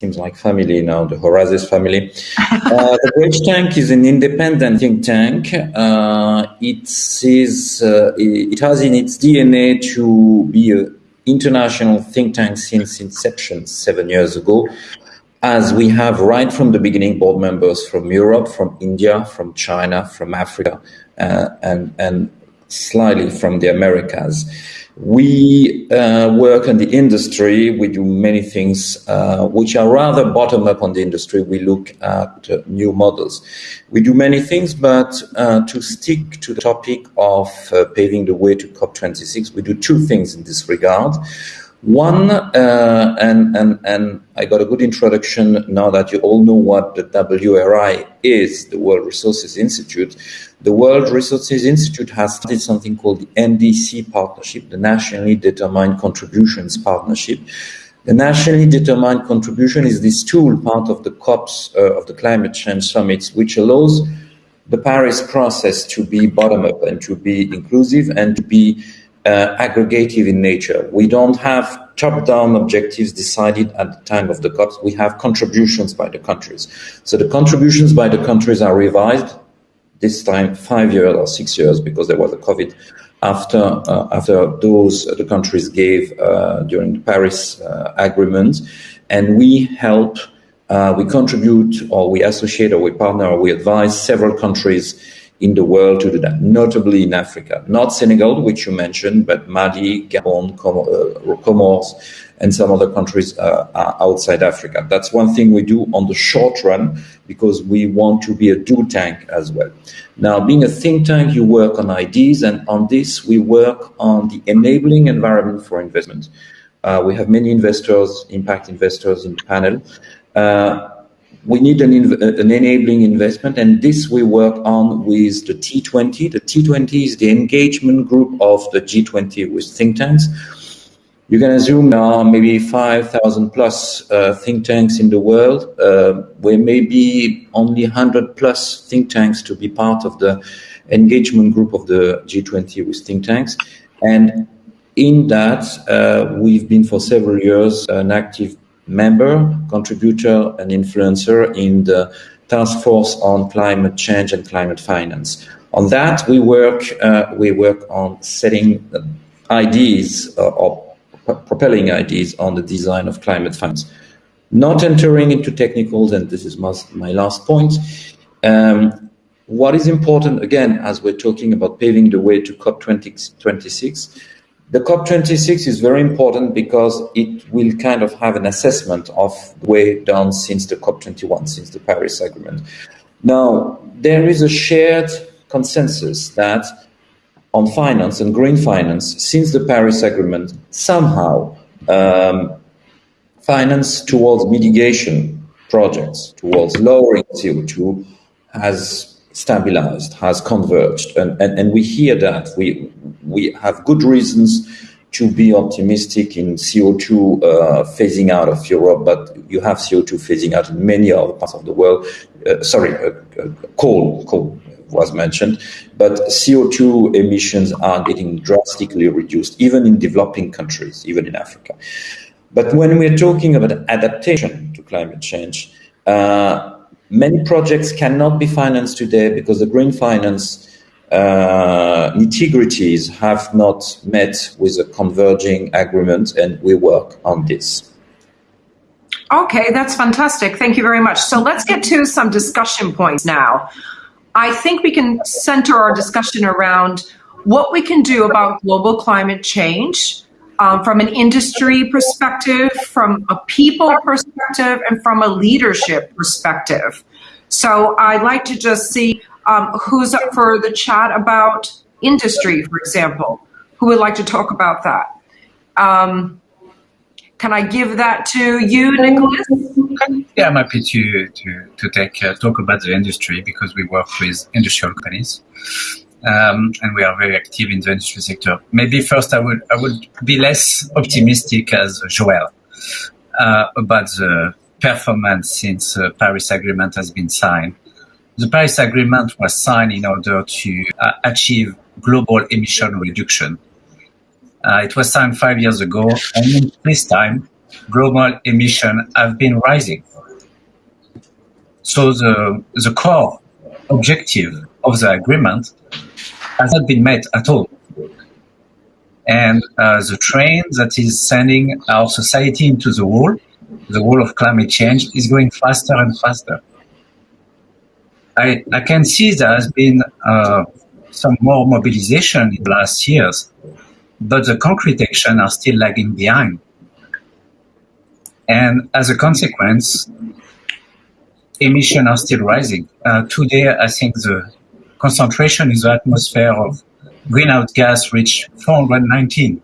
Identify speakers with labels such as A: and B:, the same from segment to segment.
A: seems like family now, the Horizons family. uh, the Bridge Tank is an independent think tank. Uh, it, is, uh, it has in its DNA to be an international think tank since inception seven years ago, as we have right from the beginning board members from Europe, from India, from China, from Africa, uh, and, and slightly from the Americas. We uh, work in the industry. We do many things uh, which are rather bottom up on the industry. We look at uh, new models. We do many things, but uh, to stick to the topic of uh, paving the way to COP26, we do two things in this regard. One, uh, and, and, and I got a good introduction now that you all know what the WRI is, the World Resources Institute. The World Resources Institute has started something called the NDC Partnership, the Nationally Determined Contributions Partnership. The nationally determined contribution is this tool, part of the COPs, uh, of the climate change summits, which allows the Paris process to be bottom up and to be inclusive and to be uh, aggregative in nature. We don't have top-down objectives decided at the time of the COPs. We have contributions by the countries. So the contributions by the countries are revised this time five years or six years because there was a COVID after uh, after those the countries gave uh, during the Paris uh, agreement, and we help, uh, we contribute, or we associate, or we partner, or we advise several countries in the world to do that, notably in Africa. Not Senegal, which you mentioned, but Mali, Gabon, uh, Comoros, and some other countries uh, outside Africa. That's one thing we do on the short run because we want to be a do tank as well. Now, being a think tank, you work on ideas, and on this, we work on the enabling environment for investment. Uh, we have many investors, impact investors in the panel. Uh, we need an, an, enabling investment, and this we work on with the T20. The T20 is the engagement group of the G20 with think tanks. You can assume there are maybe 5,000 plus uh, think tanks in the world, uh, where maybe only 100 plus think tanks to be part of the engagement group of the G20 with think tanks. And in that, uh, we've been for several years an active member, contributor, and influencer in the task force on climate change and climate finance. On that, we work uh, we work on setting ideas uh, or propelling ideas on the design of climate finance. Not entering into technicals, and this is my, my last point. Um, what is important, again, as we're talking about paving the way to COP26, the COP26 is very important because it will kind of have an assessment of the way done since the COP21, since the Paris Agreement. Now, there is a shared consensus that on finance and green finance, since the Paris Agreement, somehow um, finance towards mitigation projects, towards lowering CO2, has stabilized, has converged. And, and, and we hear that. We, we have good reasons to be optimistic in CO2 uh, phasing out of Europe, but you have CO2 phasing out in many other parts of the world. Uh, sorry, uh, uh coal, coal was mentioned, but CO2 emissions are getting drastically reduced, even in developing countries, even in Africa. But when we're talking about adaptation to climate change, uh, many projects cannot be financed today because the green finance uh, nitty-gritties have not met with a converging agreement, and we work on this.
B: Okay, that's fantastic. Thank you very much. So let's get to some discussion points now. I think we can center our discussion around what we can do about global climate change um, from an industry perspective, from a people perspective, and from a leadership perspective. So I'd like to just see um, who's up for the chat about industry, for example. Who would like to talk about that? Um, can I give that to you, Nicholas?
C: Yeah, I'm happy to to to take uh, talk about the industry because we work with industrial companies. Um, and we are very active in the industry sector. Maybe first I would I would be less optimistic as Joel uh, about the performance since the Paris Agreement has been signed. The Paris Agreement was signed in order to uh, achieve global emission reduction. Uh, it was signed five years ago, and this time, global emission have been rising. So the, the core objective of the agreement has not been met at all. And uh, the train that is sending our society into the wall, the wall of climate change, is going faster and faster. I, I can see there has been uh, some more mobilization in the last years, but the concrete action are still lagging behind. And as a consequence, emissions are still rising. Uh, today, I think the concentration in the atmosphere of greenhouse gas reached 419.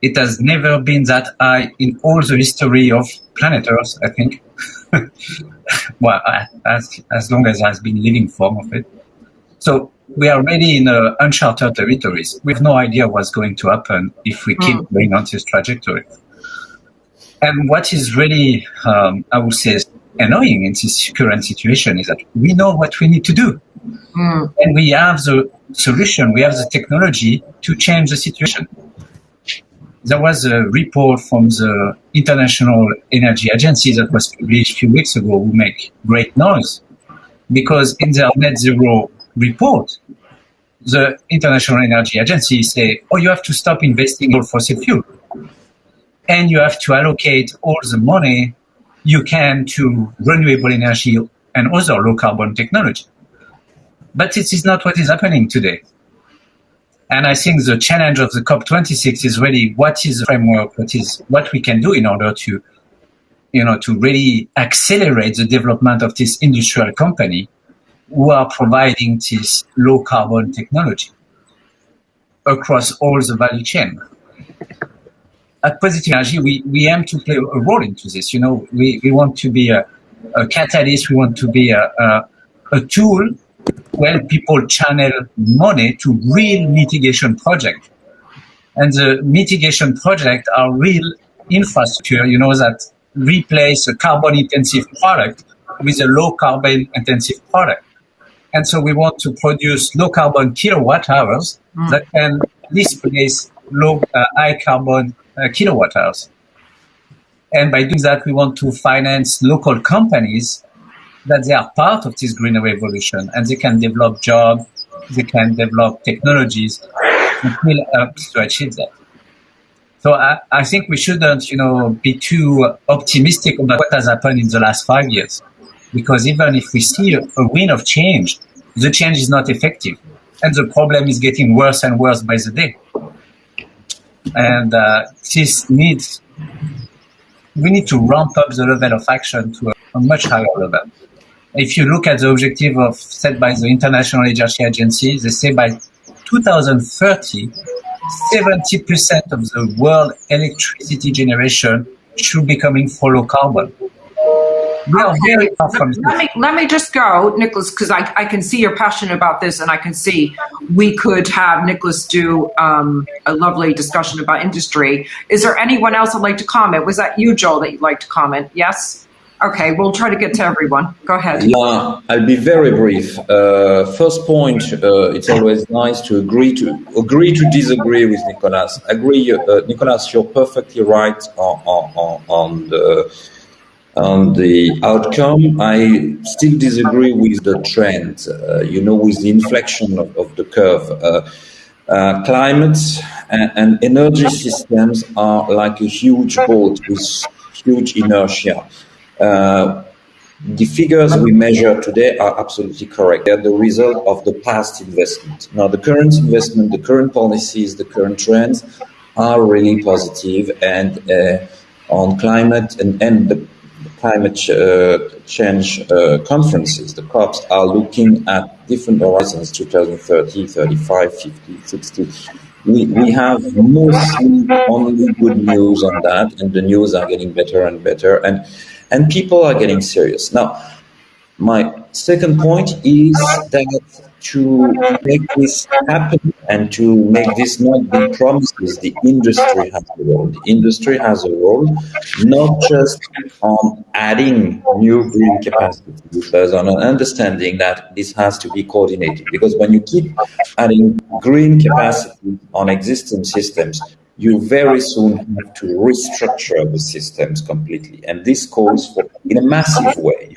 C: It has never been that high in all the history of planet Earth, I think. well, as, as long as I've been living form of it. So we are really in uh, uncharted territories. We have no idea what's going to happen if we keep mm. going on this trajectory. And what is really, um, I would say, annoying in this current situation is that we know what we need to do. Mm. And we have the solution, we have the technology to change the situation. There was a report from the International Energy Agency that was published a few weeks ago who make great noise because in their net zero report, the International Energy Agency say, oh, you have to stop investing in fossil fuel. And you have to allocate all the money you can to renewable energy and other low carbon technology. But this is not what is happening today. And I think the challenge of the COP26 is really what is the framework, what is what we can do in order to, you know, to really accelerate the development of this industrial company who are providing this low carbon technology across all the value chain. At Positive Energy, we, we aim to play a role into this. You know, we, we want to be a, a catalyst, we want to be a, a, a tool where people channel money to real mitigation projects. And the mitigation projects are real infrastructure, you know, that replace a carbon intensive product with a low carbon intensive product. And so we want to produce low carbon kilowatt hours mm. that can displace low, uh, high carbon Uh, kilowatt hours. And by doing that, we want to finance local companies that they are part of this green revolution and they can develop jobs, they can develop technologies and will help to achieve that. So I, I think we shouldn't, you know, be too optimistic about what has happened in the last five years. Because even if we see a, a wind of change, the change is not effective. And the problem is getting worse and worse by the day. And uh, this needs, we need to ramp up the level of action to a, a much higher level. If you look at the objective of set by the International Energy Agency, they say by 2030, 70% of the world electricity generation should be coming from low carbon. We are very far from
B: let me, let me just go, Nicholas, because I, I can see you're passionate about this and I can see we could have Nicholas do um, a lovely discussion about industry. Is there anyone else that'd like to comment? Was that you, Joel, that you'd like to comment? Yes? Okay, we'll try to get to everyone. Go ahead.
A: Yeah, I'll be very brief. Uh, first point, uh, it's always nice to agree to agree to disagree with Nicolas. Agree, uh, Nicolas, you're perfectly right on, on, on the on the outcome. I still disagree with the trend. Uh, you know, with the inflection of, of the curve. Uh, uh, climate and, and energy systems are like a huge boat with huge inertia. Uh, the figures we measure today are absolutely correct. They're the result of the past investment. Now, the current investment, the current policies, the current trends are really positive and uh, on climate and, and the climate ch uh, change uh, conferences, the COPs, are looking at different horizons 2030, 35, 50, 60. We, we have mostly only good news on that, and the news are getting better and better. And and people are getting serious. Now, my second point is that to make this happen and to make this not be promises, the industry has a role. The industry has a role, not just on adding new green capacity, but on an understanding that this has to be coordinated. Because when you keep adding green capacity on existing systems, you very soon have to restructure the systems completely. And this calls for, in a massive way,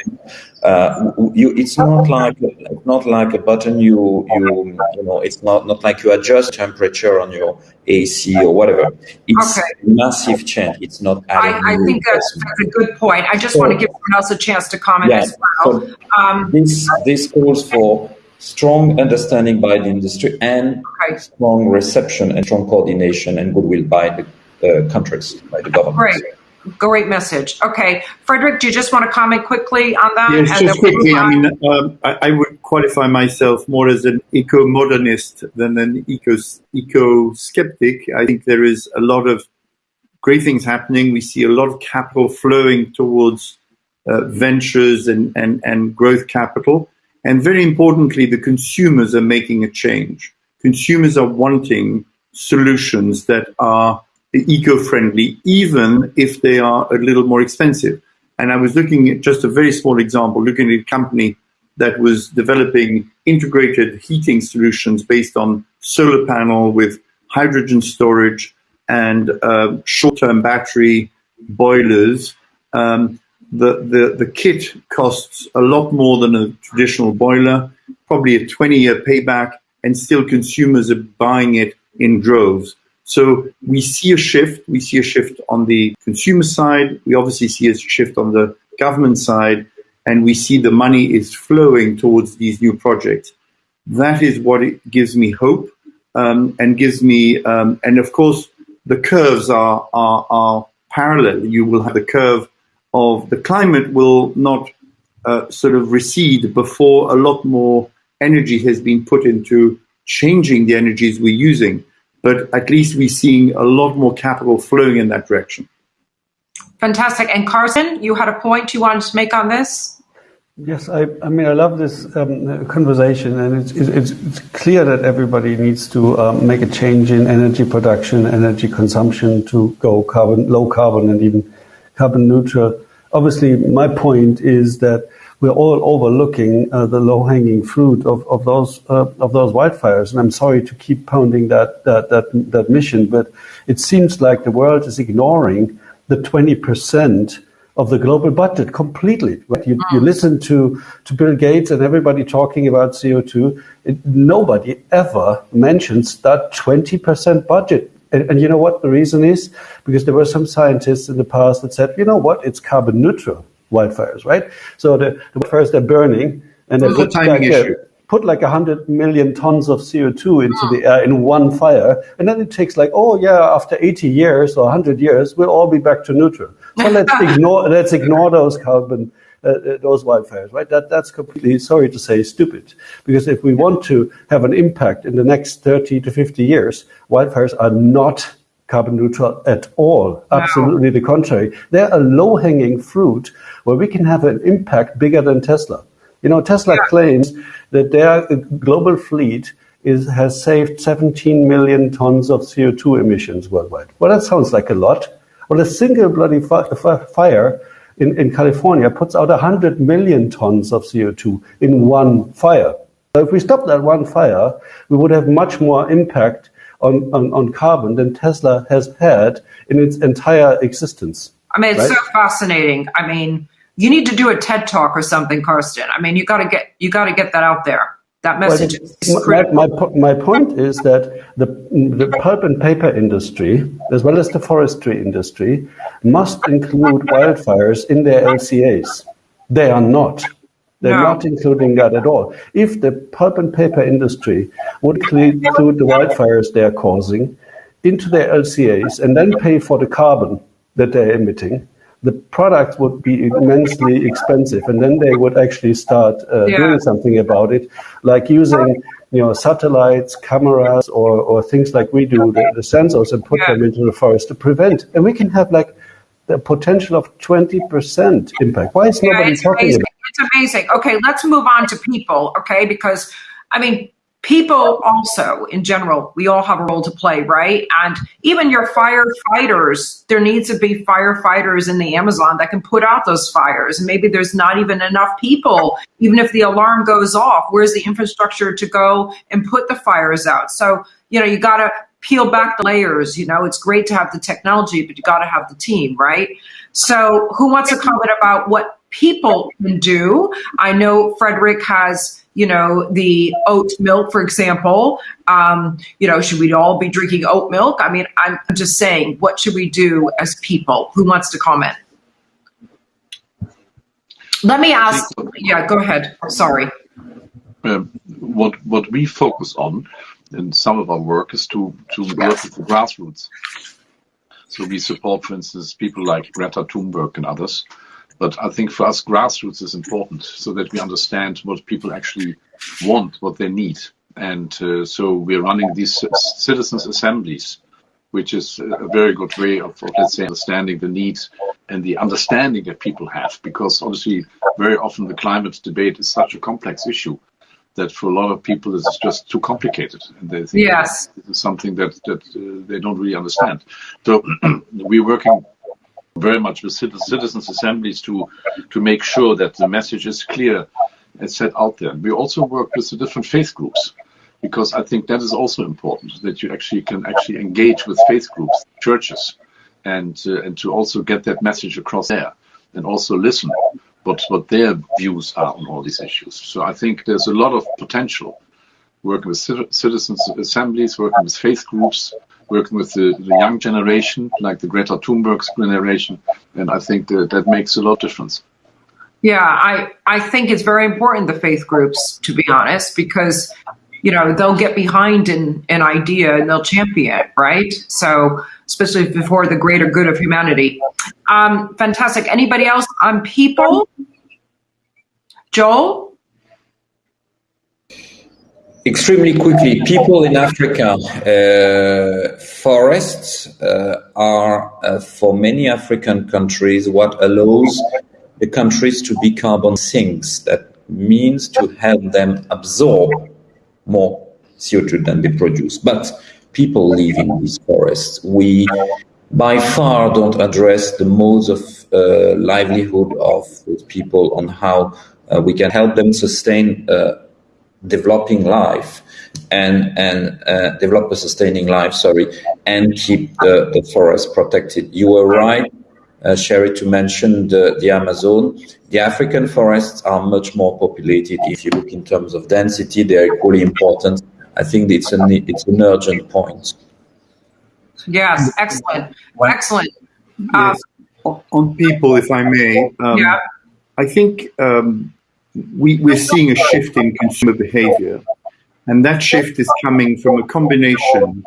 A: uh, you, it's not like not like a button you you you know it's not not like you adjust temperature on your AC or whatever. It's okay. massive change. It's not.
B: I, I think that's, that's, a good point. I just so, want to give someone else a chance to comment yeah, as well. So
A: um, this this calls for strong understanding by the industry and okay. strong reception and strong coordination and goodwill by the uh, countries, by the government.
B: Great. Great message. Okay, Frederick, do you just want to comment quickly on that?
D: Yes, just quickly. I mean, um, I, I, would qualify myself more as an eco-modernist than an eco eco-skeptic. I think there is a lot of great things happening. We see a lot of capital flowing towards uh, ventures and, and, and growth capital. And very importantly, the consumers are making a change. Consumers are wanting solutions that are eco-friendly, even if they are a little more expensive. And I was looking at just a very small example, looking at a company that was developing integrated heating solutions based on solar panel with hydrogen storage and uh, short-term battery boilers. Um, the, the, the kit costs a lot more than a traditional boiler, probably a 20-year payback, and still consumers are buying it in droves. So we see a shift. We see a shift on the consumer side. We obviously see a shift on the government side, and we see the money is flowing towards these new projects. That is what it gives me hope um, and gives me, um, and of course, the curves are, are, are parallel. You will have the curve of the climate will not uh, sort of recede before a lot more energy has been put into changing the energies we're using but at least we're seeing a lot more capital flowing in that direction.
B: Fantastic. And Karsten, you had a point you wanted to make on this?
E: Yes, I, I mean, I love this um, conversation, and it's, it's, it's, clear that everybody needs to um, make a change in energy production, energy consumption to go carbon, low carbon, and even carbon neutral. Obviously, my point is that we're all overlooking uh, the low-hanging fruit of, of those uh, of those wildfires. And I'm sorry to keep pounding that, that that that mission, but it seems like the world is ignoring the 20 percent of the global budget completely. Right? You, you, mm. listen to, to Bill Gates and everybody talking about CO2. It, nobody ever mentions that 20% budget. And, and, you know what the reason is? Because there were some scientists in the past that said, you know what, it's carbon neutral wildfires, right? So the, the wildfires they're burning, and they put like, a, put like 100 million tons of CO2 into the air in one fire, and then it takes like, oh yeah, after 80 years or 100 years, we'll all be back to neutral. So let's ignore let's ignore those carbon. Uh, uh, those wildfires, right? That that's completely sorry to say stupid. Because if we want to have an impact in the next 30 to 50 years, wildfires are not carbon neutral at all. Absolutely the contrary. They're a low hanging fruit where we can have an impact bigger than Tesla. You know, Tesla yeah. claims that their global fleet is, has saved 17 million tons of CO2 emissions worldwide. Well, that sounds like a lot. Well, a single bloody fi- fire in, in California puts out 100 million tons of CO2 in one fire. So if we stop that one fire, we would have much more impact on, on, on carbon than Tesla has had in its entire existence.
B: I mean, it's right? so fascinating. I mean, you need to do a TED talk or something, Karsten. I mean, you got to get you got to get that out there. That message
E: well, my, my, my, point is that the, the pulp and paper industry, as well as the forestry industry, must include wildfires in their LCAs. They are not. They're no. not including that at all. If the pulp and paper industry would include the wildfires they are causing into their LCAs and then pay for the carbon that they're emitting, the product would be immensely expensive, and then they would actually start uh, yeah. doing something about it, like using you know satellites, cameras, or, or things like we do, the, the sensors, and put yeah. them into the forest to prevent. And we can have like the potential of 20% impact. Why is nobody yeah, talking
B: amazing.
E: about
B: It's amazing. Okay, let's move on to people, okay? Because, I mean, people also, in general, we all have a role to play, right? And even your firefighters, there needs to be firefighters in the Amazon that can put out those fires. And maybe there's not even enough people, even if the alarm goes off, where's the infrastructure to go and put the fires out? So, you know, you got to peel back the layers. You know, it's great to have the technology, but you got to have the team, right? So, who wants to comment about what people can do? I know Frederick has, you know, the oat milk, for example. Um, you know, should we all be drinking oat milk? I mean, I'm just saying, what should we do as people? Who wants to comment? Let me ask. Yeah, go ahead. Sorry.
F: Um, what what we focus on in some of our work is to to work with the grassroots. So we support, for instance, people like Greta Thunberg and others. But I think for us, grassroots is important so that we understand what people actually want, what they need. And uh, so we're running these citizens' assemblies, which is a very good way of, of, let's say, understanding the needs and the understanding that people have. Because obviously, very often the climate debate is such a complex issue that for a lot of people this is just too complicated and they think
B: yes.
F: this is something that that uh, they don't really understand so we're working very much with citizens assemblies to to make sure that the message is clear and set out there we also work with the different faith groups because i think that is also important that you actually can actually engage with faith groups churches and uh, and to also get that message across there and also listen what, what their views are on all these issues. So I think there's a lot of potential working with citizens assemblies, working with faith groups, working with the, the young generation, like the Greta Thunberg's generation, and I think that, that makes a lot of difference.
B: Yeah, I, I think it's very important, the faith groups, to be honest, because, you know, they'll get behind an, an idea and they'll champion it, right? So especially for the greater good of humanity. Um, fantastic. Anybody else on people? Joel?
A: Extremely quickly, people in Africa, uh, forests uh, are, uh, for many African countries, what allows the countries to be carbon sinks. That means to help them absorb more CO2 than they produce. But people live in these forests. We by far don't address the modes of uh, livelihood of people on how uh, we can help them sustain uh, developing life and and uh, develop a sustaining life sorry and keep the, the forest protected you were right uh, Sherry to mention the, the Amazon the African forests are much more populated if you look in terms of density they're equally important I think it's an it's an urgent point.
B: Yes, excellent, excellent.
D: Yes. Um, on people, if I may,
B: um, yeah.
D: I think um, we, we're seeing a shift in consumer behavior, and that shift is coming from a combination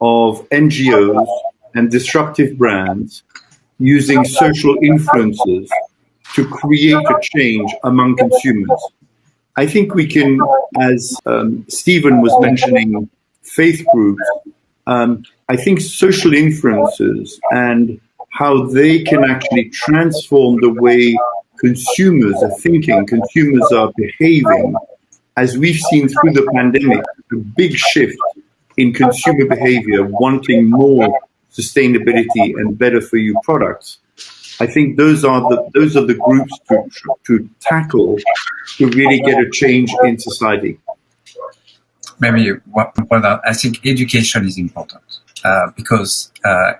D: of NGOs and disruptive brands using social influences to create a change among consumers. I think we can, as um, Stephen was mentioning, faith groups, um, I think social influences and how they can actually transform the way consumers are thinking, consumers are behaving. As we've seen through the pandemic, a big shift in consumer behavior, wanting more sustainability and better for you products. I think those are the those are the groups to to tackle to really get a change in society.
C: Maybe what, what I think education is important uh, because uh,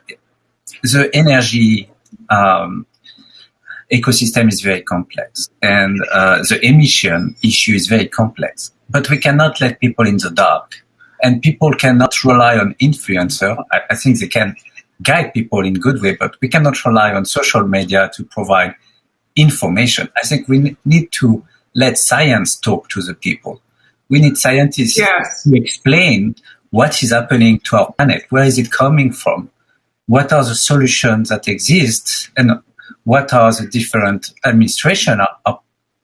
C: the energy um, ecosystem is very complex and uh, the emission issue is very complex. But we cannot let people in the dark, and people cannot rely on influencer. I, I think they can guide people in good way, but we cannot rely on social media to provide information. I think we need to let science talk to the people. We need scientists
B: yes.
C: to explain what is happening to our planet. Where is it coming from? What are the solutions that exist? And what are the different administration are, are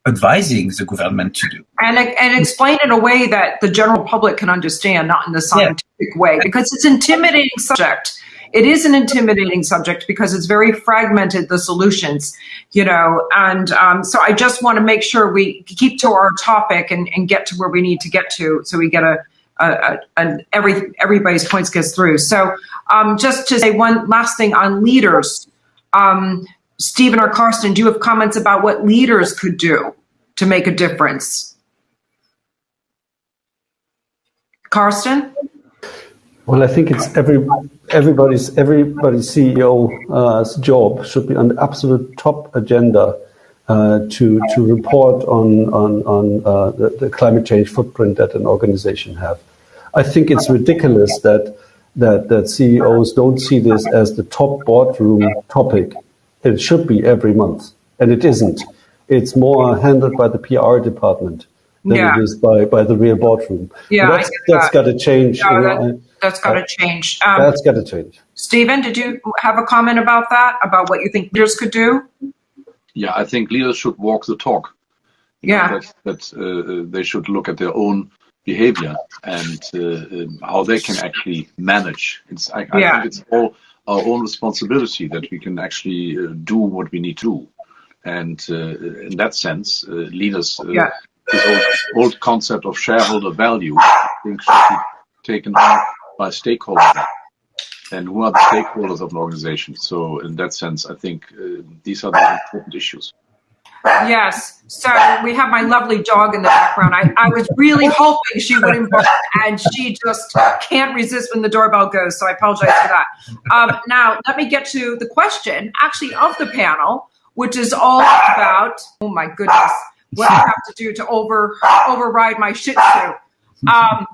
C: advising the government to do.
B: And, and explain in a way that the general public can understand, not in the scientific yeah. way, because it's intimidating subject it is an intimidating subject because it's very fragmented, the solutions, you know, and um, so I just want to make sure we keep to our topic and, and get to where we need to get to so we get a, a, a, every everybody's points gets through. So um, just to say one last thing on leaders, um, Stephen or Karsten, do you have comments about what leaders could do to make a difference? Karsten?
E: Well, I think it's every everybody's everybody's CEO's uh, job should be on the absolute top agenda uh, to to report on on on uh, the, the, climate change footprint that an organization have. I think it's ridiculous that that that CEOs don't see this as the top boardroom topic. It should be every month, and it isn't. It's more handled by the PR department than yeah. it is by, by the real boardroom.
B: Yeah,
E: that's,
B: that's
E: that. got to change.
B: No, you know, that, that's got to uh, change.
E: Um, that's got to change.
B: Stephen, did you have a comment about that? About what you think leaders could do?
F: Yeah, I think leaders should walk the talk.
B: Yeah,
F: that, that uh, they should look at their own behavior and uh, um, how they can actually manage. It's I, I think it's all our own responsibility that we can actually uh, do what we need to do. And uh, in that sense, uh, leaders uh,
B: yeah
F: this old, old concept of shareholder value, I think should be taken on by stakeholders. And who are the stakeholders of an organization? So, in that sense, I think uh, these are the important issues.
B: Yes. So we have my lovely dog in the background. I, I was really hoping she wouldn't and she just can't resist when the doorbell goes. So I apologize for that. Um, now, let me get to the question, actually, of the panel, which is all about, oh my goodness, what I have to do to over override my Shih Tzu. Um,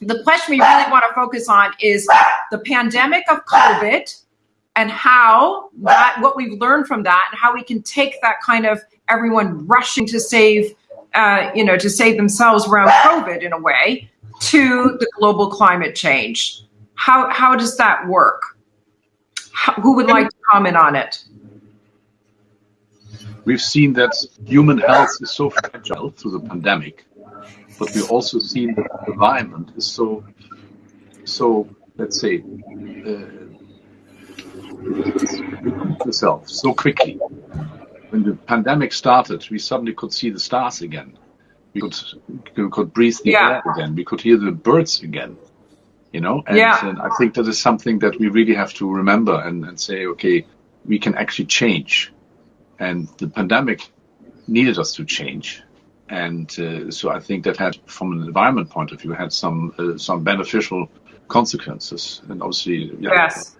B: the question we really want to focus on is the pandemic of COVID and how that what we've learned from that and how we can take that kind of everyone rushing to save uh, you know to save themselves around COVID in a way to the global climate change. How how does that work? How, who would like to comment on it?
F: We've seen that human health is so fragile through the pandemic, but we've also seen that the environment is so, so let's say, uh, itself so quickly. When the pandemic started, we suddenly could see the stars again. We could we could breathe the yeah. air again. We could hear the birds again. You know, and,
B: yeah.
F: and I think that is something that we really have to remember and, and say, okay, we can actually change and the pandemic needed us to change. And uh, so I think that had, from an environment point of view, had some uh, some beneficial consequences. And obviously,
B: yeah. yes,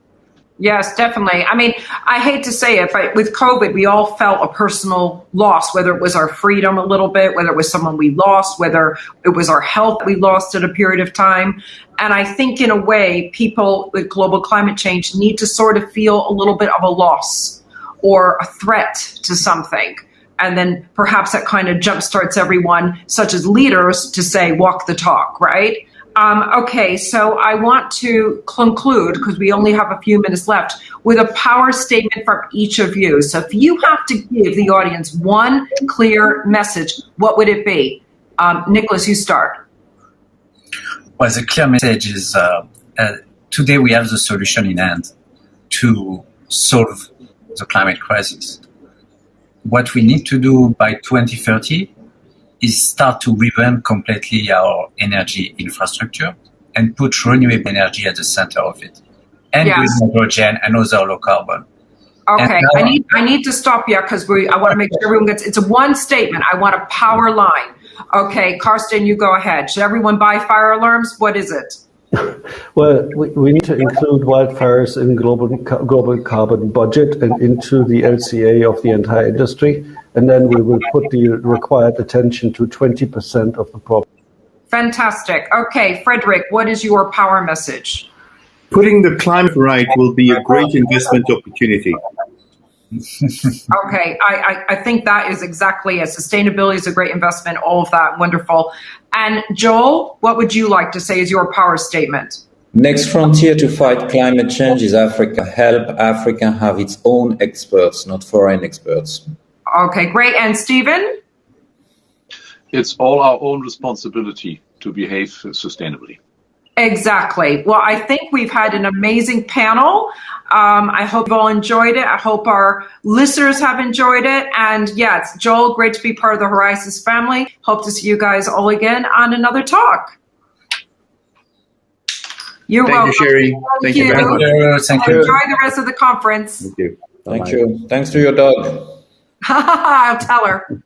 B: yes, definitely. I mean, I hate to say it, but with COVID, we all felt a personal loss, whether it was our freedom a little bit, whether it was someone we lost, whether it was our health we lost at a period of time. And I think, in a way, people with global climate change need to sort of feel a little bit of a loss or a threat to something. And then perhaps that kind of jumpstarts everyone, such as leaders, to say, walk the talk, right? Um, okay, so I want to conclude, because we only have a few minutes left, with a power statement from each of you. So if you have to give the audience one clear message, what would it be? Um, Nicholas, you start.
C: Well, the clear message is uh, uh, today we have the solution in hand to solve the climate crisis. What we need to do by 2030 is start to revamp completely our energy infrastructure and put renewable energy at the center of it, and yes. green hydrogen and other low carbon.
B: Okay, I need I need to stop you because we I want to make sure everyone gets. It's a one statement. I want a power line. Okay, Karsten, you go ahead. Should everyone buy fire alarms? What is it?
E: Well, we, we need to include wildfires in global global carbon budget and into the LCA of the entire industry, and then we will put the required attention to 20% of the problem.
B: Fantastic. Okay, Frederick, what is your power message?
D: Putting the climate right will be a great investment opportunity.
B: okay, I, I, I, think that is exactly it. Sustainability is a great investment, all of that, wonderful. And Joel, what would you like to say is your power statement?
A: Next frontier to fight climate change is Africa. Help Africa have its own experts, not foreign experts.
B: Okay, great. And Stephen?
F: It's all our own responsibility to behave sustainably.
B: Exactly. Well, I think we've had an amazing panel. Um, I hope you all enjoyed it. I hope our listeners have enjoyed it. And yes, Joel, great to be part of the Horizons family. Hope to see you guys all again on another talk. You're
D: Thank
B: welcome.
D: You, Sherry.
B: Thank,
D: Thank
B: you.
D: you.
C: Thank you. Thank
B: you. Enjoy the rest of the conference.
D: Thank you.
A: Thank Bye-bye. you. Thanks to your dog.
B: I'll tell her.